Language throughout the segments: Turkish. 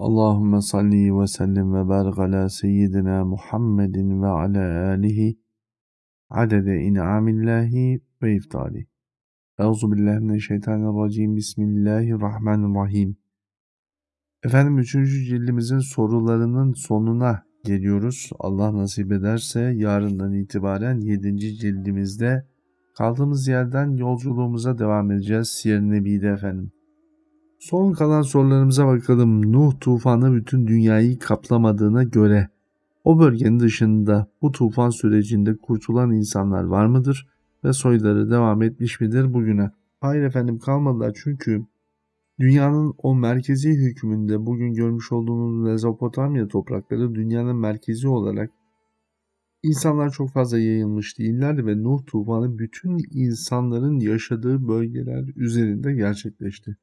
Allahümme salli ve sellim ve barik ala seyyidina Muhammedin ve ala alihi adede in'amillahi ve iftali. Euzu billahi mineşşeytanirracim. Bismillahirrahmanirrahim. Efendim 3. cildimizin sorularının sonuna geliyoruz. Allah nasip ederse yarından itibaren 7. cildimizde kaldığımız yerden yolculuğumuza devam edeceğiz. Siyer Nebi'de efendim. Son kalan sorularımıza bakalım. Nuh tufanı bütün dünyayı kaplamadığına göre o bölgenin dışında bu tufan sürecinde kurtulan insanlar var mıdır ve soyları devam etmiş midir bugüne? Hayır efendim kalmadılar çünkü dünyanın o merkezi hükmünde bugün görmüş olduğunuz Mezopotamya toprakları dünyanın merkezi olarak insanlar çok fazla yayılmış değillerdi ve Nuh tufanı bütün insanların yaşadığı bölgeler üzerinde gerçekleşti.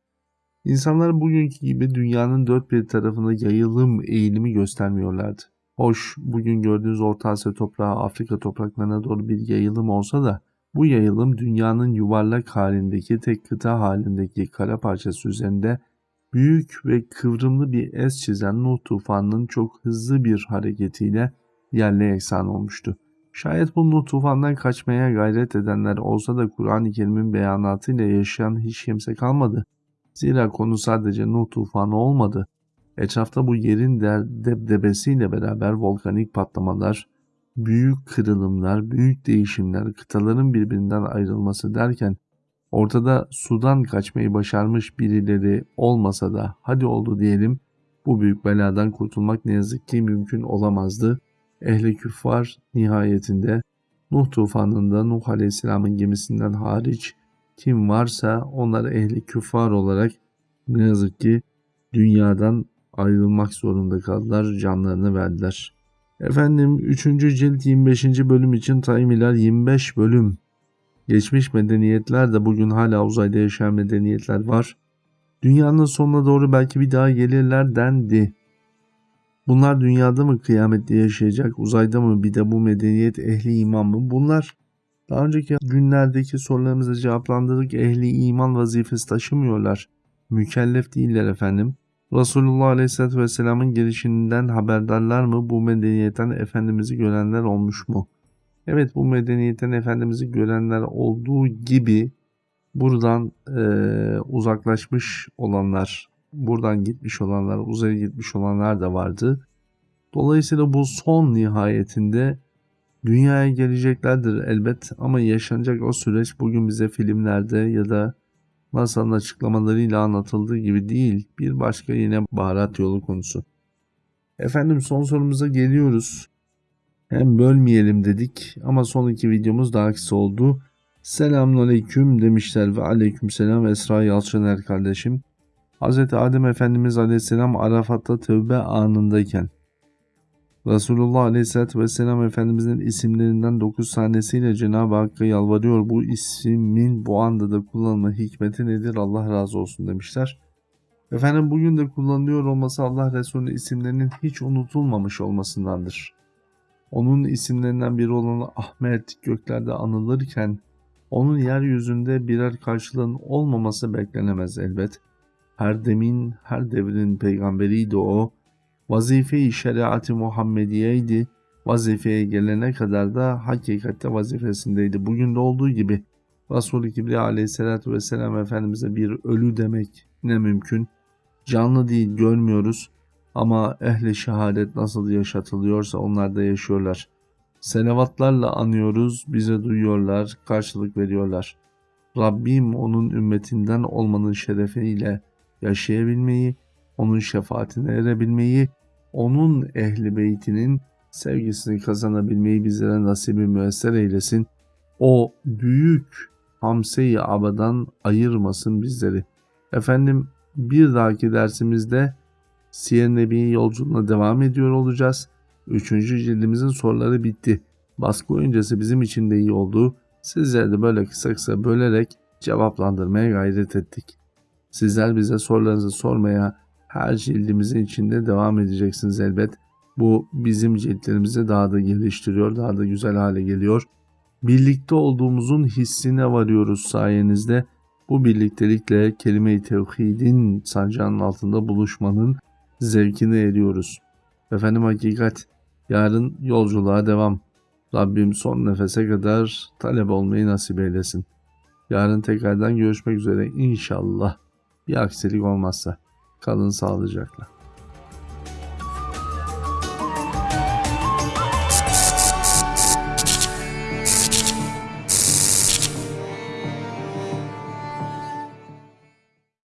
İnsanlar bugünkü gibi dünyanın dört bir tarafına yayılım eğilimi göstermiyorlardı. Hoş bugün gördüğünüz Orta Asya toprağı Afrika topraklarına doğru bir yayılım olsa da bu yayılım dünyanın yuvarlak halindeki tek kıta halindeki kara parçası üzerinde büyük ve kıvrımlı bir es çizen Nuh tufanının çok hızlı bir hareketiyle yerle eksan olmuştu. Şayet bu Nuh tufandan kaçmaya gayret edenler olsa da Kur'an-ı Kerim'in beyanatıyla yaşayan hiç kimse kalmadı. Zira konu sadece Nuh tufanı olmadı. Etrafta bu yerin debdebesiyle beraber volkanik patlamalar, büyük kırılımlar, büyük değişimler, kıtaların birbirinden ayrılması derken ortada sudan kaçmayı başarmış birileri olmasa da hadi oldu diyelim bu büyük beladan kurtulmak ne yazık ki mümkün olamazdı. Ehli küffar nihayetinde Nuh tufanında Nuh Aleyhisselam'ın gemisinden hariç kim varsa onlar ehli küffar olarak ne yazık ki dünyadan ayrılmak zorunda kaldılar, canlarını verdiler. Efendim 3. cilt 25. bölüm için taymiler 25 bölüm. Geçmiş medeniyetler de bugün hala uzayda yaşayan medeniyetler var. Dünyanın sonuna doğru belki bir daha gelirler dendi. Bunlar dünyada mı kıyamette yaşayacak, uzayda mı bir de bu medeniyet ehli iman mı? Bunlar daha önceki günlerdeki sorularımızı cevaplandırdık. Ehli iman vazifesi taşımıyorlar. Mükellef değiller efendim. Resulullah Aleyhisselatü Vesselam'ın gelişinden haberdarlar mı? Bu medeniyetten Efendimiz'i görenler olmuş mu? Evet bu medeniyetten Efendimiz'i görenler olduğu gibi buradan e, uzaklaşmış olanlar, buradan gitmiş olanlar, uzaya gitmiş olanlar da vardı. Dolayısıyla bu son nihayetinde Dünyaya geleceklerdir elbet ama yaşanacak o süreç bugün bize filmlerde ya da masanın açıklamalarıyla anlatıldığı gibi değil. Bir başka yine baharat yolu konusu. Efendim son sorumuza geliyoruz. Hem bölmeyelim dedik ama son iki videomuz daha kısa oldu. Selamun aleyküm demişler ve aleyküm selam Esra Yalçıner kardeşim. Hz. Adem Efendimiz aleyhisselam Arafat'ta tövbe anındayken Resulullah Aleyhisselatü Vesselam Efendimizin isimlerinden 9 tanesiyle Cenab-ı Hakk'a yalvarıyor. Bu ismin bu anda da kullanma hikmeti nedir? Allah razı olsun demişler. Efendim bugün de kullanılıyor olması Allah Resulü isimlerinin hiç unutulmamış olmasındandır. Onun isimlerinden biri olan Ahmet göklerde anılırken onun yeryüzünde birer karşılığın olmaması beklenemez elbet. Her demin, her devrin peygamberiydi o vazife-i şeriat-ı Muhammediyeydi. Vazifeye gelene kadar da hakikatte vazifesindeydi. Bugün de olduğu gibi Resul-i Kibriya aleyhissalatü vesselam Efendimiz'e bir ölü demek ne mümkün. Canlı değil görmüyoruz ama ehli şehadet nasıl yaşatılıyorsa onlar da yaşıyorlar. Senevatlarla anıyoruz, bize duyuyorlar, karşılık veriyorlar. Rabbim onun ümmetinden olmanın şerefiyle yaşayabilmeyi, onun şefaatine erebilmeyi, onun ehli beytinin sevgisini kazanabilmeyi bizlere nasibi müesser eylesin. O büyük hamse-i abadan ayırmasın bizleri. Efendim bir dahaki dersimizde Siyer Nebi yolculuğuna devam ediyor olacağız. Üçüncü cildimizin soruları bitti. Baskı öncesi bizim için de iyi oldu. Sizler de böyle kısa kısa bölerek cevaplandırmaya gayret ettik. Sizler bize sorularınızı sormaya, her cildimizin içinde devam edeceksiniz elbet. Bu bizim ciltlerimizi daha da geliştiriyor, daha da güzel hale geliyor. Birlikte olduğumuzun hissine varıyoruz sayenizde. Bu birliktelikle kelime-i tevhidin sancağının altında buluşmanın zevkini eriyoruz. Efendim hakikat, yarın yolculuğa devam. Rabbim son nefese kadar talep olmayı nasip eylesin. Yarın tekrardan görüşmek üzere inşallah. Bir aksilik olmazsa. Kalın sağlıcakla.